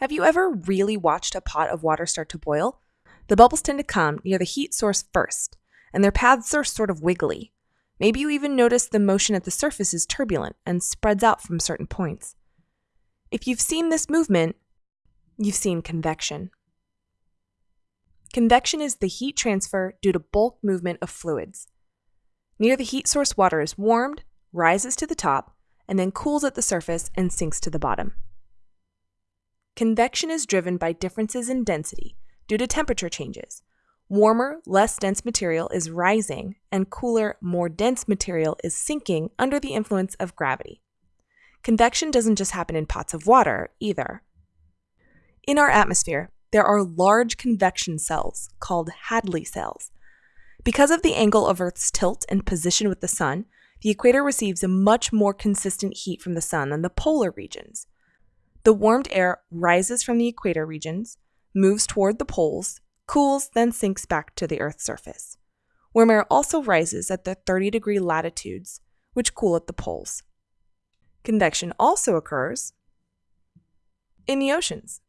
Have you ever really watched a pot of water start to boil? The bubbles tend to come near the heat source first, and their paths are sort of wiggly. Maybe you even notice the motion at the surface is turbulent and spreads out from certain points. If you've seen this movement, you've seen convection. Convection is the heat transfer due to bulk movement of fluids. Near the heat source, water is warmed, rises to the top, and then cools at the surface and sinks to the bottom. Convection is driven by differences in density due to temperature changes. Warmer, less dense material is rising, and cooler, more dense material is sinking under the influence of gravity. Convection doesn't just happen in pots of water, either. In our atmosphere, there are large convection cells called Hadley cells. Because of the angle of Earth's tilt and position with the sun, the equator receives a much more consistent heat from the sun than the polar regions. The warmed air rises from the equator regions, moves toward the poles, cools, then sinks back to the Earth's surface. Warm air also rises at the 30 degree latitudes, which cool at the poles. Convection also occurs in the oceans.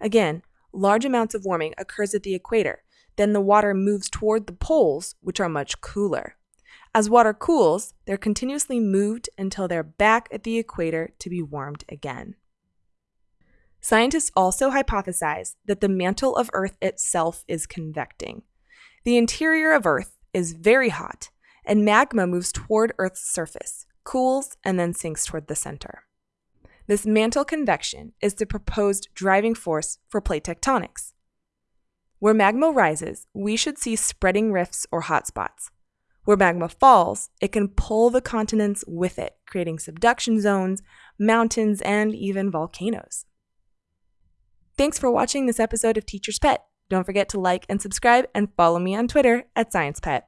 Again, large amounts of warming occurs at the equator, then the water moves toward the poles, which are much cooler. As water cools, they're continuously moved until they're back at the equator to be warmed again. Scientists also hypothesize that the mantle of Earth itself is convecting. The interior of Earth is very hot, and magma moves toward Earth's surface, cools, and then sinks toward the center. This mantle convection is the proposed driving force for plate tectonics. Where magma rises, we should see spreading rifts or hotspots. Where magma falls, it can pull the continents with it, creating subduction zones, mountains, and even volcanoes. Thanks for watching this episode of Teacher's Pet. Don't forget to like and subscribe and follow me on Twitter at SciencePet.